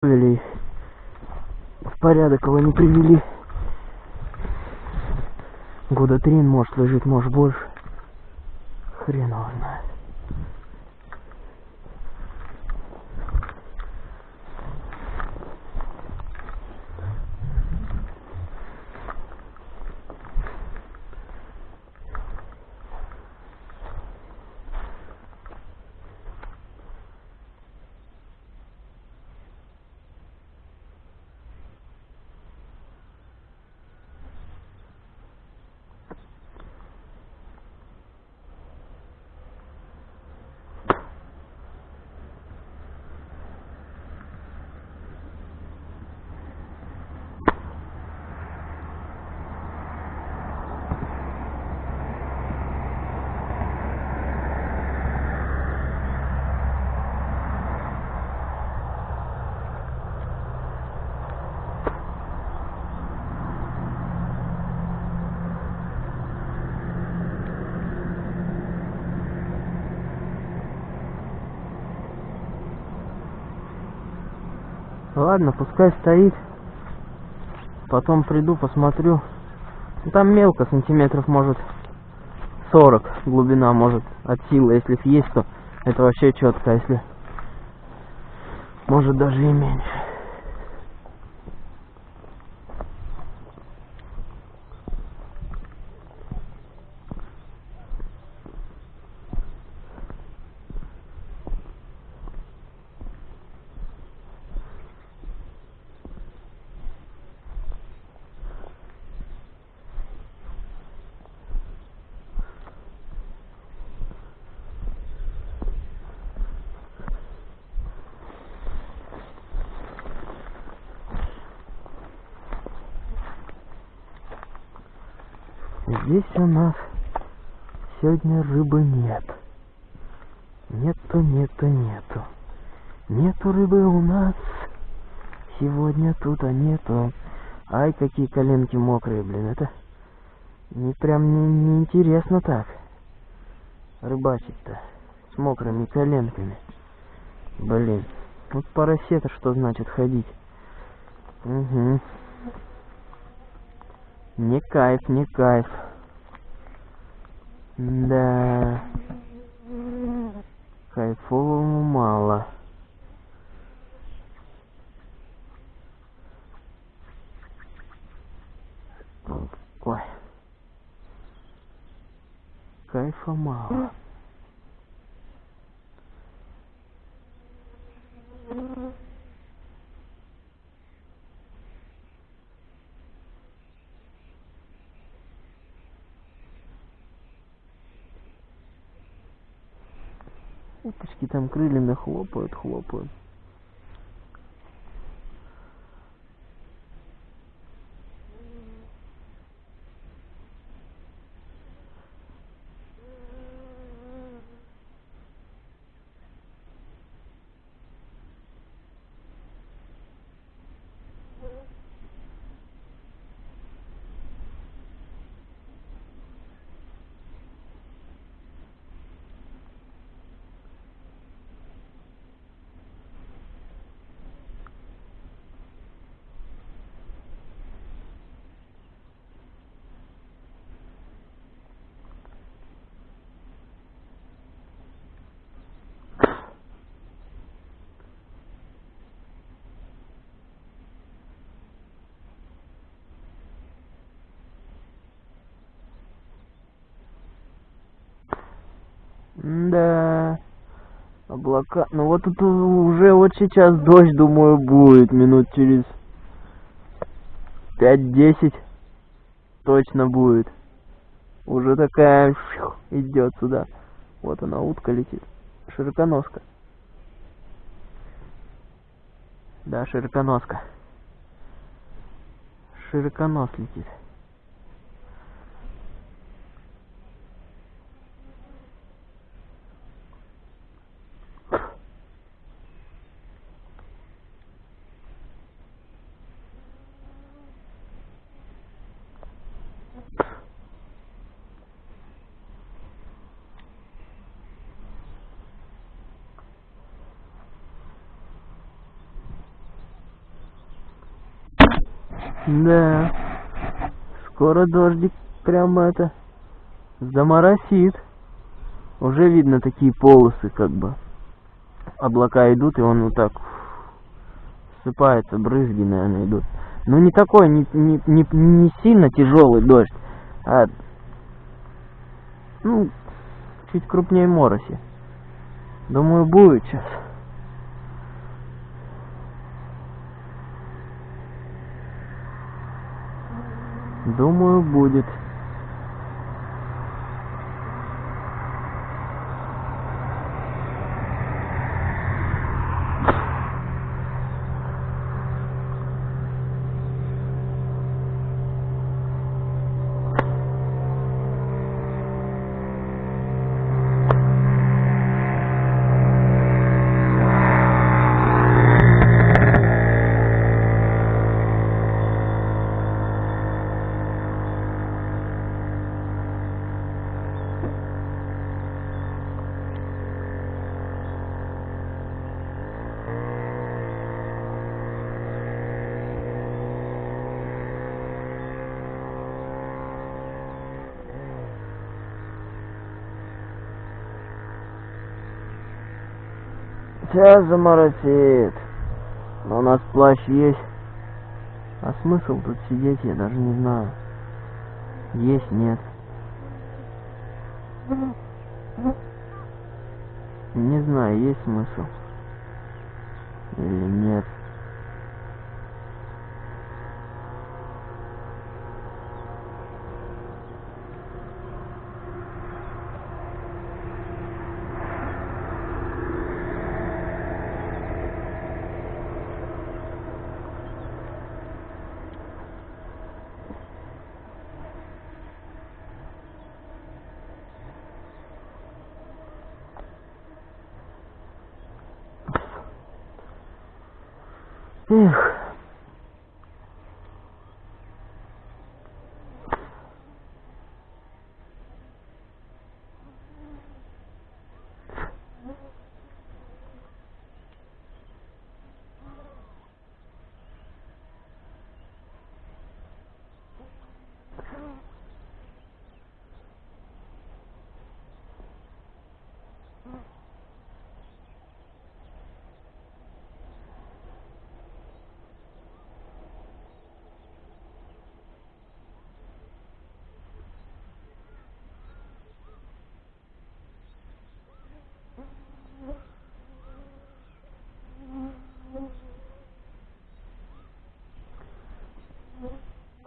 Привели. В порядок его не привели. Года три, может, лежит, может, больше. Хрен его знает. Ладно, пускай стоит. Потом приду, посмотрю. Там мелко, сантиметров может 40 глубина может от силы. Если есть, то это вообще четко. Если может даже и меньше. Здесь у нас сегодня рыбы нет. Нету, нету, нету. Нету рыбы у нас. Сегодня тут, а нету. Ай, какие коленки мокрые, блин. Это не прям не, не так. Рыбачить-то с мокрыми коленками. Блин. Вот парасета что значит ходить. Угу. Не кайф, не кайф. Да. Кайфовому мало. Ой. Кайфа мало. Крыльями хлопают, хлопают. Да. Облака. Ну вот тут уже вот сейчас дождь, думаю, будет минут через 5-10 точно будет. Уже такая идет сюда. Вот она, утка летит. Широконоска. Да, широконоска. Широконос летит. Да. Скоро дождик прямо это заморосит. Уже видно такие полосы, как бы. Облака идут, и он вот так сыпается, брызги, наверное, идут. Ну не такой, не, не, не, не сильно тяжелый дождь, а ну, чуть крупнее мороси. Думаю, будет сейчас. Думаю, будет. Сейчас заморосит. Но у нас плащ есть. А смысл тут сидеть, я даже не знаю. Есть, нет. Не знаю, есть смысл. Или нет. Эх.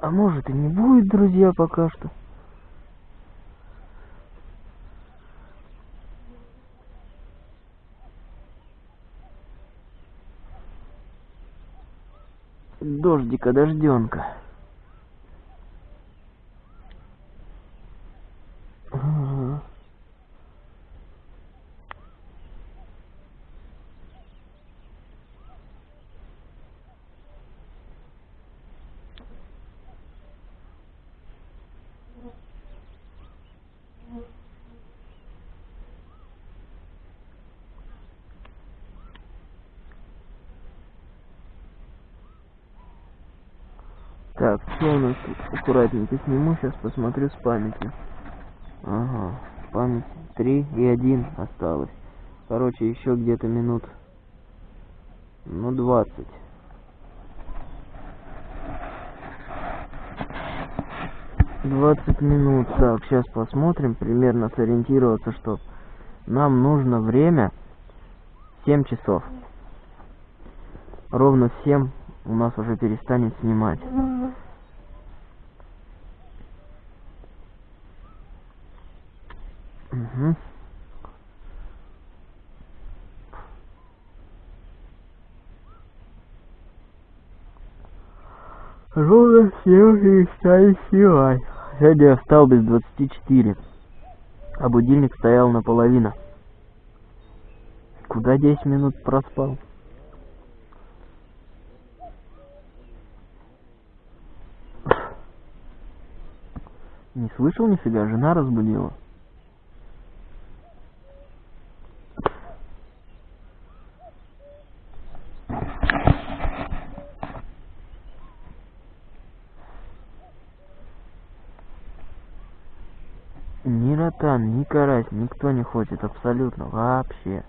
А может и не будет, друзья, пока что. Дождика, дожденка. Ага. Так, что у нас тут? Аккуратненько сниму, сейчас посмотрю с памяти. Ага, память 3 и 1 осталось. Короче, еще где-то минут, ну, 20. Двадцать минут. Так, сейчас посмотрим, примерно сориентироваться, что нам нужно время 7 часов. Ровно в 7 у нас уже перестанет снимать. Угу. Ровно все перестали снимать. Сегодня я встал без 24, а будильник стоял наполовину. Куда 10 минут проспал? Не слышал нифига, жена разбудила. Ни ротан, ни карась никто не хочет абсолютно вообще.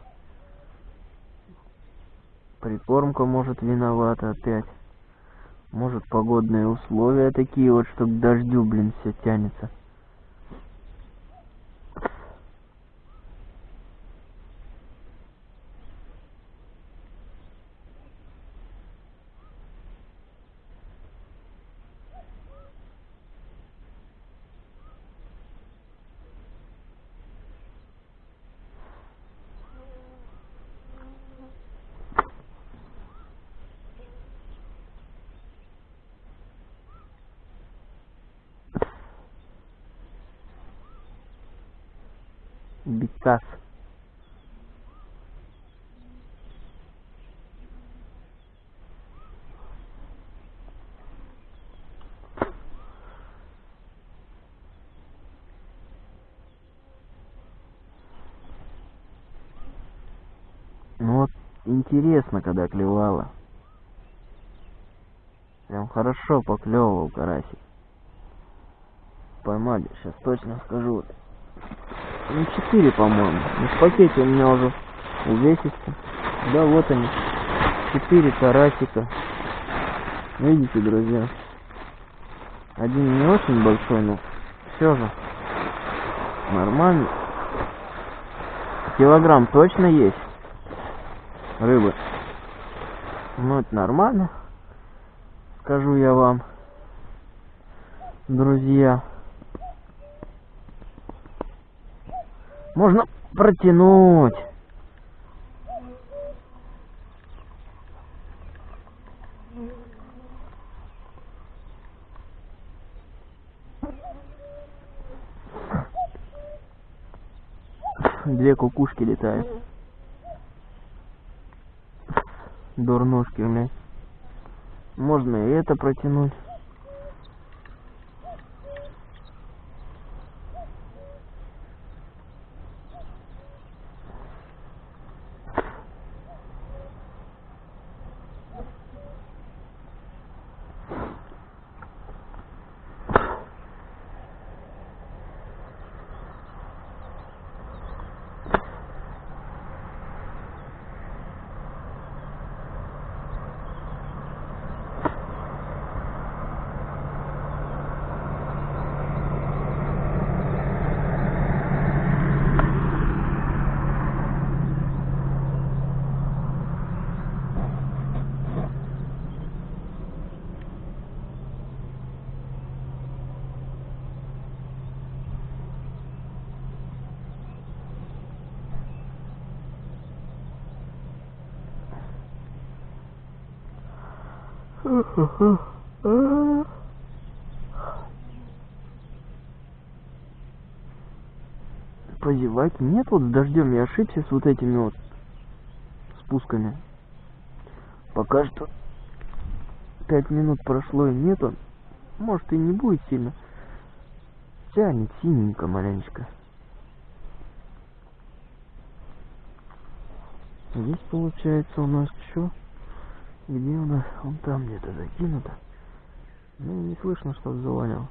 Прикормка может виновата опять. Может погодные условия такие вот, что к дождю, блин, все тянется. Бекас. Ну вот интересно, когда клевала. Прям хорошо поклевывал карасик. Поймали, сейчас точно скажу. Ну, четыре, по-моему. Ну, в пакете у меня уже увесистый. Да, вот они. Четыре карасика. Видите, друзья? Один не очень большой, но все же нормально. Килограмм точно есть рыбы. Ну, это нормально. Скажу я вам, друзья. Можно протянуть. Две кукушки летают. Дурнушки, блядь. Можно и это протянуть. Позевать нет, вот с дождем я ошибся с вот этими вот спусками. Пока что пять минут прошло и нету. Может и не будет сильно. Тянет синенько маленечко. Здесь получается у нас что? Где у нас? Он там где-то закинуто. Ну, не слышно, что завалил.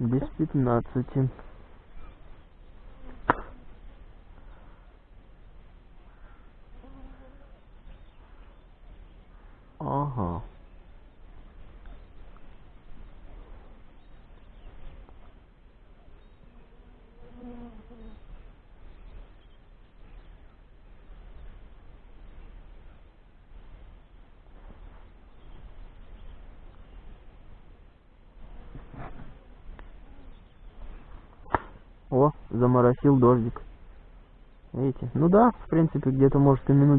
Без пятнадцати. Ага. О, заморосил дождик. Видите? Ну да, в принципе, где-то может и минут